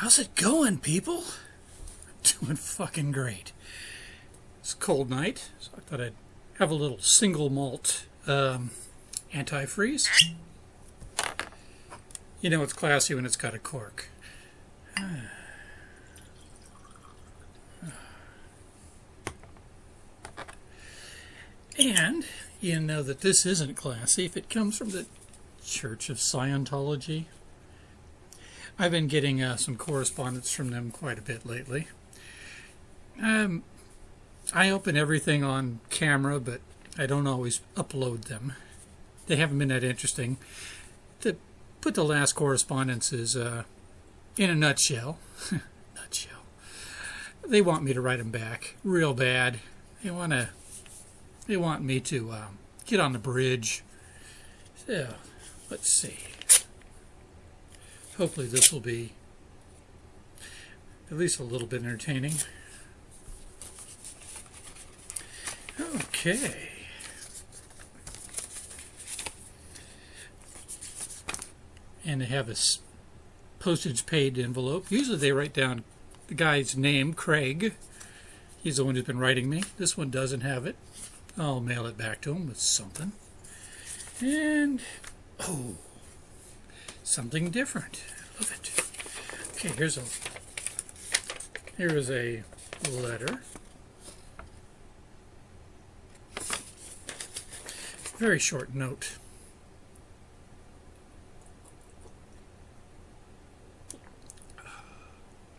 How's it going, people? Doing fucking great. It's a cold night, so I thought I'd have a little single malt um, antifreeze. You know it's classy when it's got a cork. And you know that this isn't classy if it comes from the Church of Scientology. I've been getting uh, some correspondence from them quite a bit lately. Um, I open everything on camera, but I don't always upload them. They haven't been that interesting. To put the last correspondences uh, in a nutshell, nutshell, they want me to write them back real bad. They want to. They want me to um, get on the bridge. So, let's see hopefully this will be at least a little bit entertaining. Okay. And they have a postage paid envelope. Usually they write down the guy's name, Craig. He's the one who's been writing me. This one doesn't have it. I'll mail it back to him with something. And, oh, something different. Love it. Okay, here's a here is a letter. Very short note.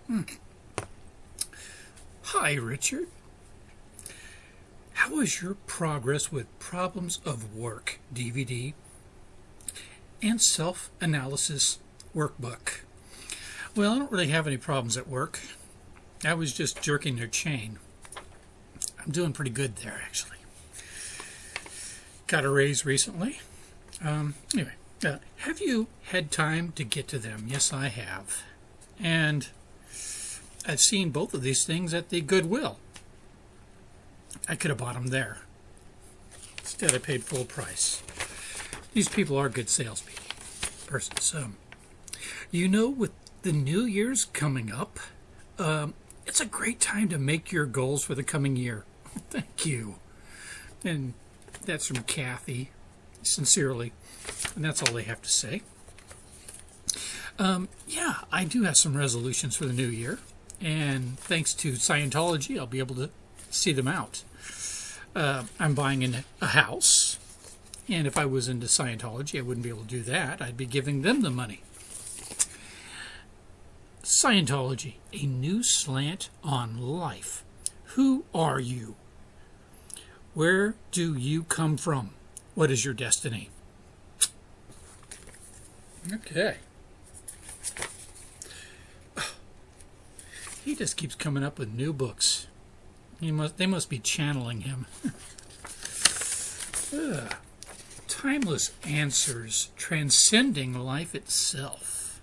Hmm. Hi, Richard. How is your progress with Problems of Work DVD and self-analysis workbook. Well, I don't really have any problems at work. I was just jerking their chain. I'm doing pretty good there, actually. Got a raise recently. Um, anyway, uh, have you had time to get to them? Yes, I have. And I've seen both of these things at the Goodwill. I could have bought them there. Instead, I paid full price. These people are good salespeople. Persons. Um, you know, with the New Year's coming up, um, it's a great time to make your goals for the coming year. Thank you. And that's from Kathy, sincerely. And that's all they have to say. Um, yeah, I do have some resolutions for the new year. And thanks to Scientology, I'll be able to see them out. Uh, I'm buying in a house. And if I was into Scientology, I wouldn't be able to do that. I'd be giving them the money. Scientology, a new slant on life. Who are you? Where do you come from? What is your destiny? Okay. He just keeps coming up with new books. He must, they must be channeling him. Timeless answers transcending life itself.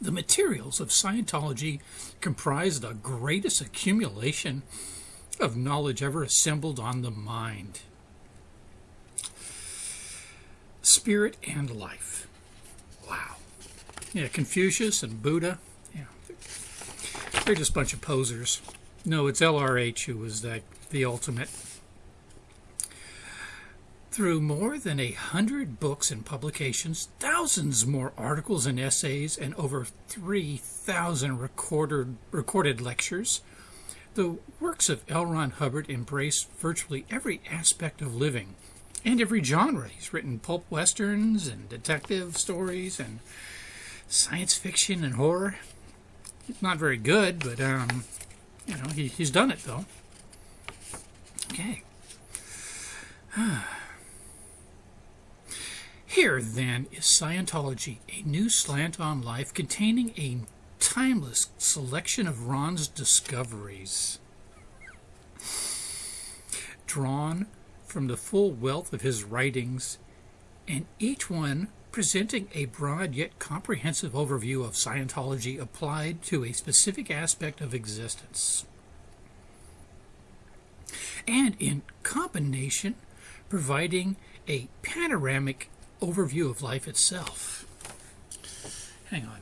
The materials of Scientology comprise the greatest accumulation of knowledge ever assembled on the mind. Spirit and life. Wow. Yeah, Confucius and Buddha. They're just a bunch of posers. No, it's LRH who was the, the ultimate through more than a hundred books and publications, thousands more articles and essays, and over 3,000 recorded, recorded lectures, the works of L. Ron Hubbard embrace virtually every aspect of living and every genre. He's written pulp westerns and detective stories and science fiction and horror. Not very good, but um, you know he, he's done it though. Okay. Here, then, is Scientology, a new slant on life containing a timeless selection of Ron's discoveries. Drawn from the full wealth of his writings, and each one presenting a broad yet comprehensive overview of Scientology applied to a specific aspect of existence. And in combination providing a panoramic overview of life itself. Hang on.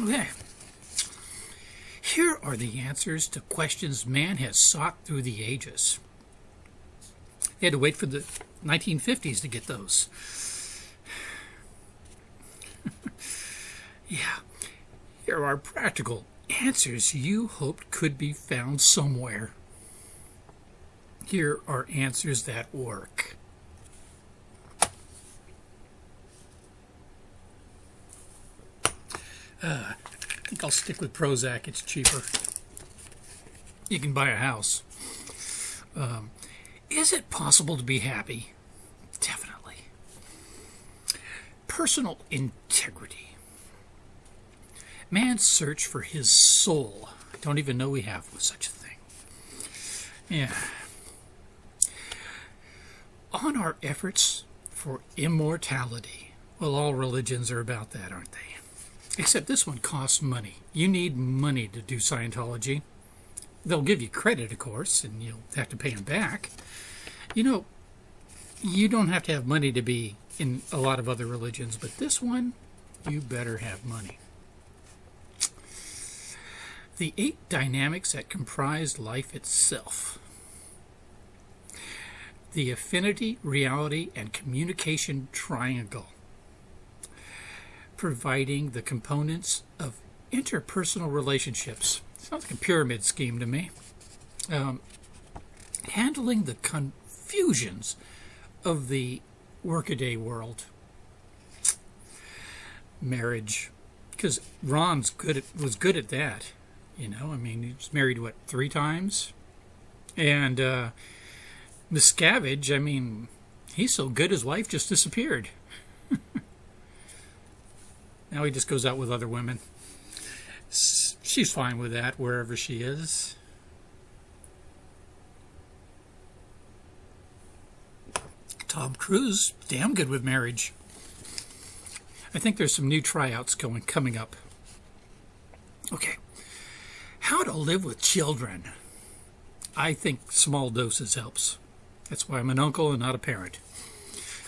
okay. Here are the answers to questions man has sought through the ages. They had to wait for the 1950s to get those. yeah, here are practical answers you hoped could be found somewhere. Here are answers that work. Uh, think I'll stick with Prozac. It's cheaper. You can buy a house. Um, is it possible to be happy? Definitely. Personal integrity. Man's search for his soul. I don't even know we have such a thing. Yeah. On our efforts for immortality. Well, all religions are about that, aren't they? Except this one costs money. You need money to do Scientology. They'll give you credit, of course, and you'll have to pay them back. You know, you don't have to have money to be in a lot of other religions, but this one, you better have money. The eight dynamics that comprise life itself. The affinity, reality, and communication triangle providing the components of interpersonal relationships. Sounds like a pyramid scheme to me. Um, handling the confusions of the workaday world. Marriage, because Ron's good at, was good at that. You know, I mean, he was married what three times, and uh, Miscavige. I mean, he's so good his wife just disappeared. Now he just goes out with other women. She's fine with that wherever she is. Tom Cruise, damn good with marriage. I think there's some new tryouts going coming up. Okay. How to live with children. I think small doses helps. That's why I'm an uncle and not a parent.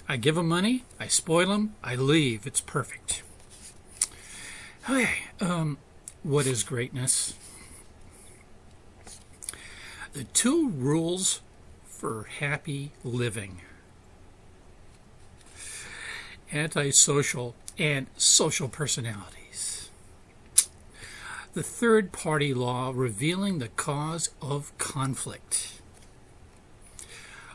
I give them money, I spoil them, I leave. It's perfect. Okay, um, what is greatness? The two rules for happy living antisocial and social personalities. The third party law revealing the cause of conflict.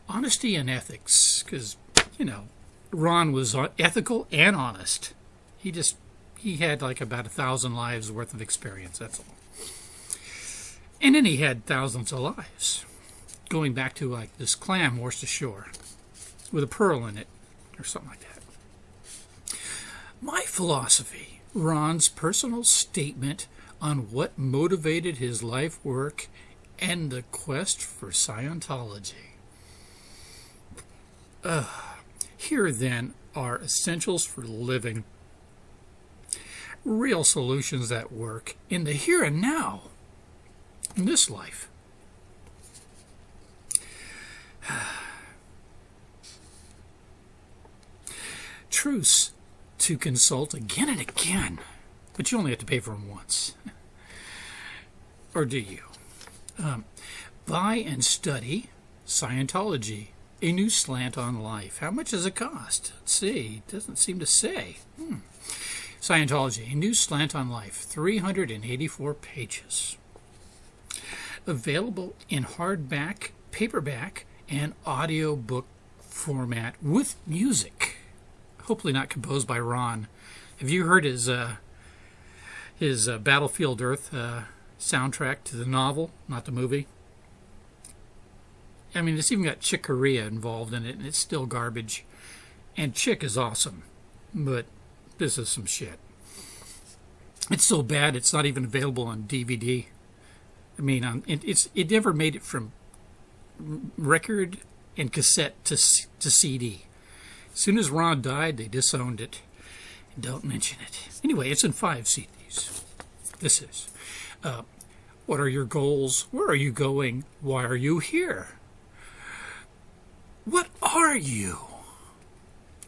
Honesty and ethics, because, you know, Ron was ethical and honest. He just he had like about a thousand lives worth of experience, that's all. And then he had thousands of lives, going back to like this clam washed ashore with a pearl in it, or something like that. My philosophy, Ron's personal statement on what motivated his life work and the quest for Scientology. Uh, here then are essentials for living real solutions that work in the here and now, in this life. Truce to consult again and again, but you only have to pay for them once. or do you? Um, buy and study Scientology, a new slant on life. How much does it cost? Let's see. Doesn't seem to say. Hmm. Scientology, a new slant on life, 384 pages. Available in hardback, paperback, and audiobook format with music. Hopefully not composed by Ron. Have you heard his uh, his uh, Battlefield Earth uh, soundtrack to the novel, not the movie? I mean, it's even got Chick Corea involved in it, and it's still garbage. And Chick is awesome, but this is some shit. It's so bad it's not even available on DVD. I mean, it, it's it never made it from record and cassette to, to CD. As soon as Ron died, they disowned it. Don't mention it. Anyway, it's in five CDs. This is. Uh, what are your goals? Where are you going? Why are you here? What are you?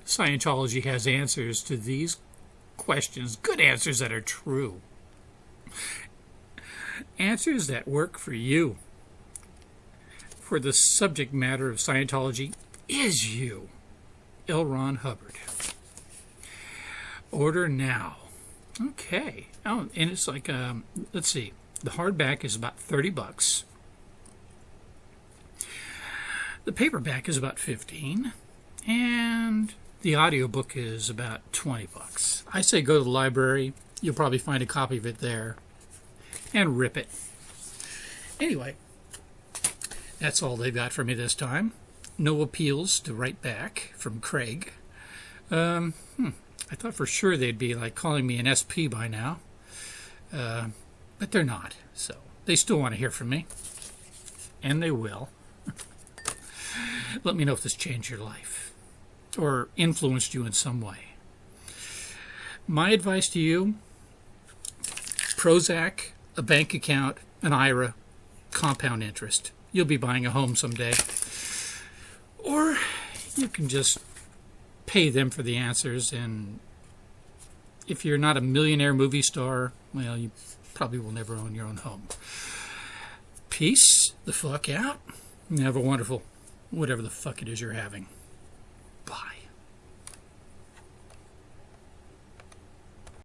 Scientology has answers to these questions, good answers that are true. Answers that work for you. For the subject matter of Scientology is you. L. Ron Hubbard. Order now. Okay. Oh, and it's like, um, let's see. The hardback is about 30 bucks. The paperback is about 15 and the audiobook is about 20 bucks. I say go to the library. You'll probably find a copy of it there and rip it. Anyway, that's all they've got for me this time. No appeals to write back from Craig. Um, hmm, I thought for sure they'd be like calling me an SP by now, uh, but they're not. So they still want to hear from me, and they will. Let me know if this changed your life or influenced you in some way. My advice to you Prozac, a bank account, an IRA, compound interest. You'll be buying a home someday. Or you can just pay them for the answers and if you're not a millionaire movie star, well, you probably will never own your own home. Peace the fuck out. Have a wonderful whatever the fuck it is you're having.